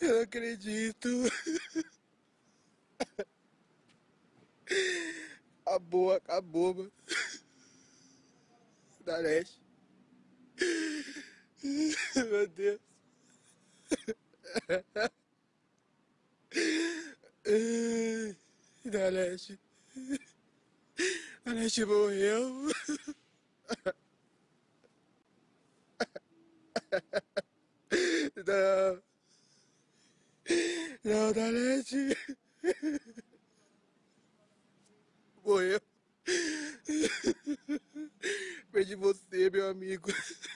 Eu não acredito. Acabou, acabou, mano. Da leste. Meu Deus. Da leste. Leste morreu. Não. É Não dá leite. Morreu. Perdi você, meu amigo.